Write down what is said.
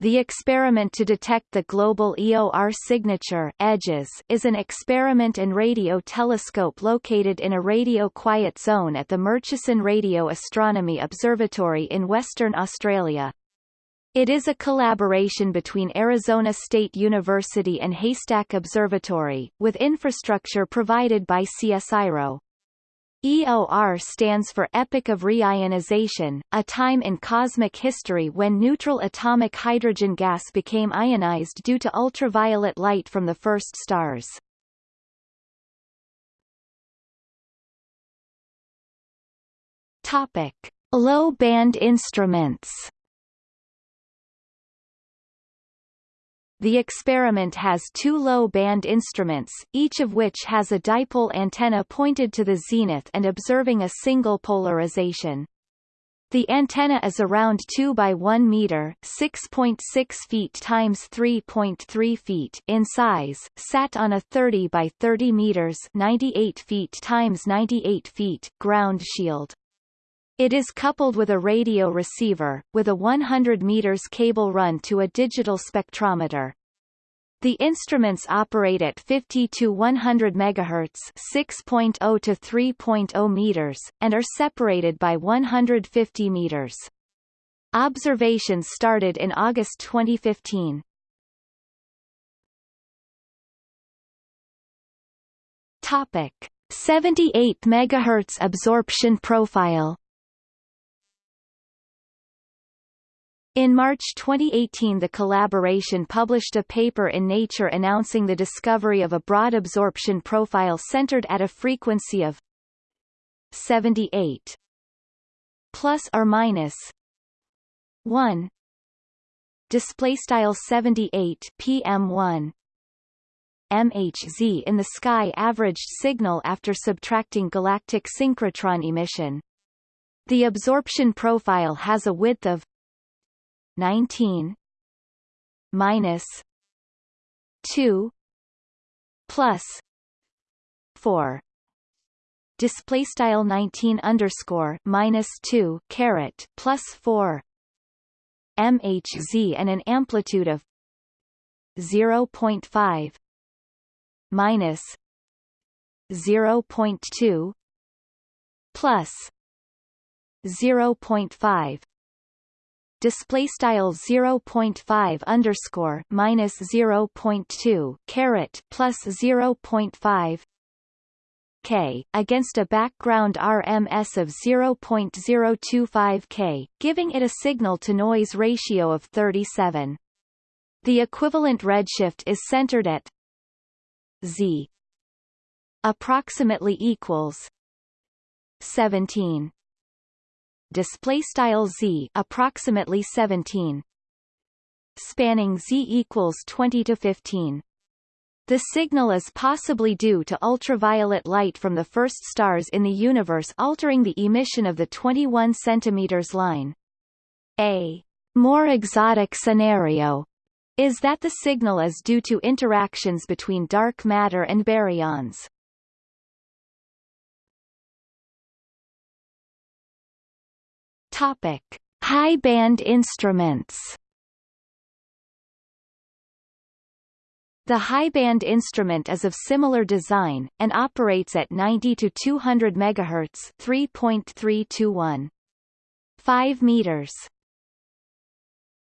The experiment to detect the global EOR signature edges is an experiment and radio telescope located in a radio quiet zone at the Murchison Radio Astronomy Observatory in Western Australia. It is a collaboration between Arizona State University and Haystack Observatory, with infrastructure provided by CSIRO. EOR stands for Epoch of Reionization, a time in cosmic history when neutral atomic hydrogen gas became ionized due to ultraviolet light from the first stars. Topic: Low-band instruments. The experiment has two low-band instruments, each of which has a dipole antenna pointed to the zenith and observing a single polarization. The antenna is around 2 by 1 meter, 6.6 feet times 3.3 feet in size, sat on a 30 by 30 meters, 98 feet times 98 feet ground shield. It is coupled with a radio receiver, with a 100 meters cable run to a digital spectrometer. The instruments operate at 50 to 100 MHz 6.0 to 3.0 meters, and are separated by 150 meters. Observations started in August 2015. Topic: 78 MHz absorption profile In March 2018 the collaboration published a paper in Nature announcing the discovery of a broad absorption profile centered at a frequency of 78 plus or minus 1 display style 78 pm1 MHZ in the sky averaged signal after subtracting galactic synchrotron emission. The absorption profile has a width of 19 minus 2 plus 4 display style 19 underscore minus 2 caret plus 4 mhz and an amplitude of 0.5 minus 0.2 plus 0.5 display style 0.5 underscore minus 0.2 caret plus 0.5 K, against a background RMS of 0.025 K, giving it a signal-to-noise ratio of 37. The equivalent redshift is centered at Z approximately equals 17 display style z approximately 17 spanning z equals 20 to 15 the signal is possibly due to ultraviolet light from the first stars in the universe altering the emission of the 21 cm line. A more exotic scenario is that the signal is due to interactions between dark matter and baryons. Topic: High band instruments. The high band instrument is of similar design, and operates at 90 to 200 MHz 3.321. 5 meters